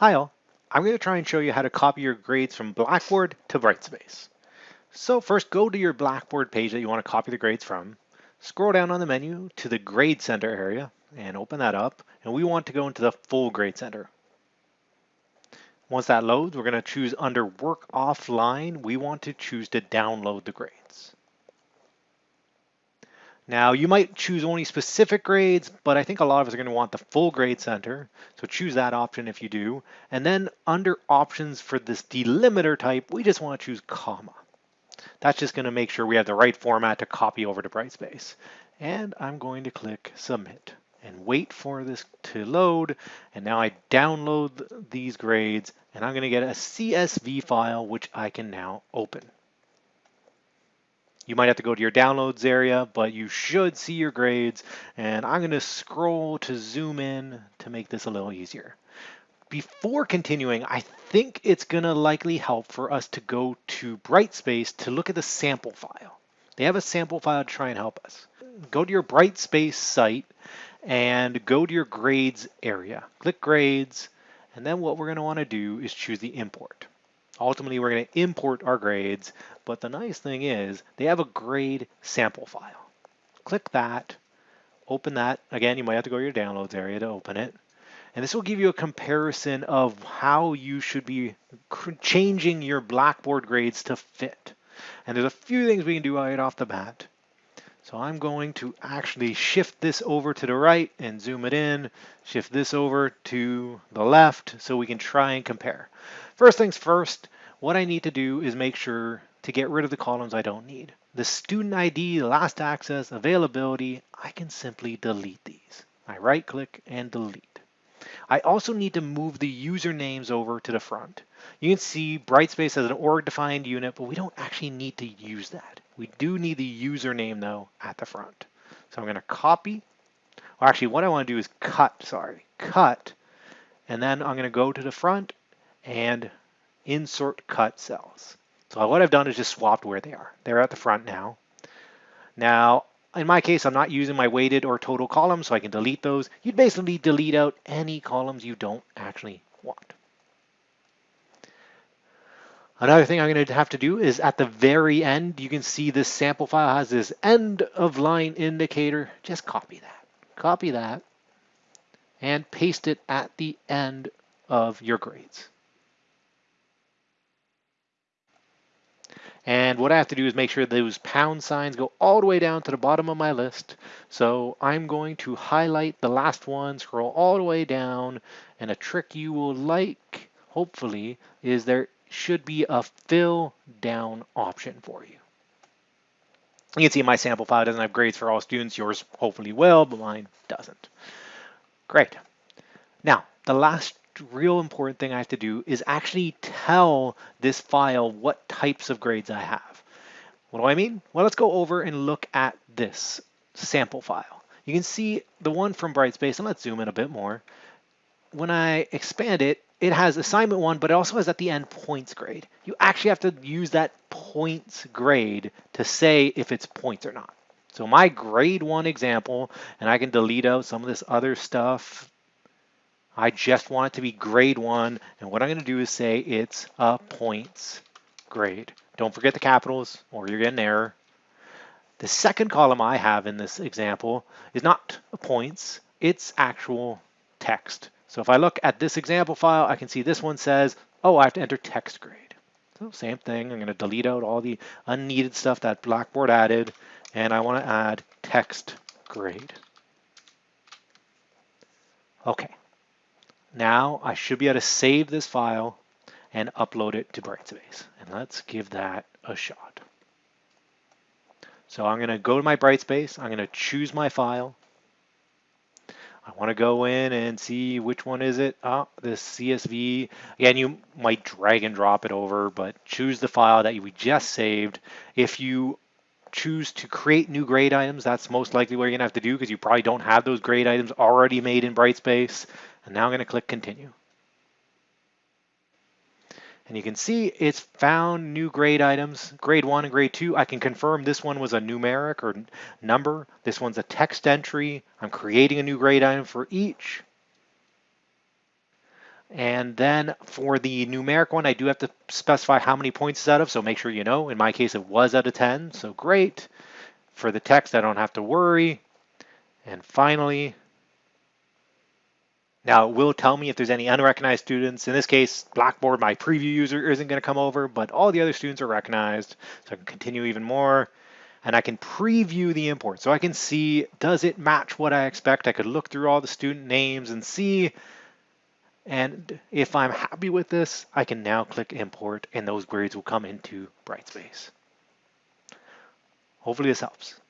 Hi all, I'm going to try and show you how to copy your grades from Blackboard to Brightspace. So first go to your Blackboard page that you want to copy the grades from, scroll down on the menu to the Grade Center area and open that up and we want to go into the full Grade Center. Once that loads, we're going to choose under Work Offline, we want to choose to download the grades. Now you might choose only specific grades, but I think a lot of us are going to want the full grade center. So choose that option if you do. And then under options for this delimiter type, we just want to choose comma. That's just going to make sure we have the right format to copy over to Brightspace. And I'm going to click submit and wait for this to load. And now I download these grades and I'm going to get a CSV file, which I can now open. You might have to go to your downloads area, but you should see your grades. And I'm going to scroll to zoom in to make this a little easier. Before continuing, I think it's going to likely help for us to go to Brightspace to look at the sample file. They have a sample file to try and help us. Go to your Brightspace site and go to your grades area. Click grades, and then what we're going to want to do is choose the import. Ultimately, we're going to import our grades, but the nice thing is they have a grade sample file. Click that, open that. Again, you might have to go to your downloads area to open it. And this will give you a comparison of how you should be changing your Blackboard grades to fit. And there's a few things we can do right off the bat. So I'm going to actually shift this over to the right and zoom it in, shift this over to the left so we can try and compare. First things first, what I need to do is make sure to get rid of the columns I don't need. The student ID, last access, availability, I can simply delete these. I right click and delete. I also need to move the usernames over to the front. You can see Brightspace as an org defined unit, but we don't actually need to use that. We do need the username though at the front. So I'm going to copy, or actually what I want to do is cut, sorry, cut, and then I'm going to go to the front and insert cut cells. So what I've done is just swapped where they are. They're at the front now. Now, in my case, I'm not using my weighted or total columns, so I can delete those. You'd basically delete out any columns you don't actually want. Another thing I'm going to have to do is at the very end, you can see this sample file has this end of line indicator. Just copy that. Copy that and paste it at the end of your grades. And what I have to do is make sure those pound signs go all the way down to the bottom of my list. So I'm going to highlight the last one, scroll all the way down, and a trick you will like, hopefully, is there should be a fill down option for you. You can see my sample file doesn't have grades for all students. Yours hopefully will, but mine doesn't. Great. Now, the last real important thing I have to do is actually tell this file what types of grades I have. What do I mean? Well, let's go over and look at this sample file. You can see the one from Brightspace, and let's zoom in a bit more. When I expand it, it has assignment one, but it also has at the end points grade. You actually have to use that points grade to say if it's points or not. So my grade one example, and I can delete out some of this other stuff I just want it to be grade one. And what I'm going to do is say it's a points grade. Don't forget the capitals or you're getting an error. The second column I have in this example is not a points, it's actual text. So if I look at this example file, I can see this one says, oh, I have to enter text grade. So same thing, I'm going to delete out all the unneeded stuff that Blackboard added, and I want to add text grade. Okay, now I should be able to save this file and upload it to Brightspace. And let's give that a shot. So I'm going to go to my Brightspace. I'm going to choose my file. I want to go in and see which one is it. Oh, this CSV. Again, you might drag and drop it over, but choose the file that we just saved. If you choose to create new grade items, that's most likely what you're going to have to do because you probably don't have those grade items already made in Brightspace. And now I'm going to click continue. And you can see it's found new grade items, grade one and grade two. I can confirm this one was a numeric or number. This one's a text entry. I'm creating a new grade item for each. And then for the numeric one, I do have to specify how many points it's out of, so make sure you know. In my case, it was out of 10, so great. For the text, I don't have to worry. And finally, now it will tell me if there's any unrecognized students. In this case, Blackboard, my preview user isn't going to come over, but all the other students are recognized. So I can continue even more and I can preview the import. So I can see, does it match what I expect? I could look through all the student names and see and if I'm happy with this, I can now click import and those grades will come into Brightspace. Hopefully this helps.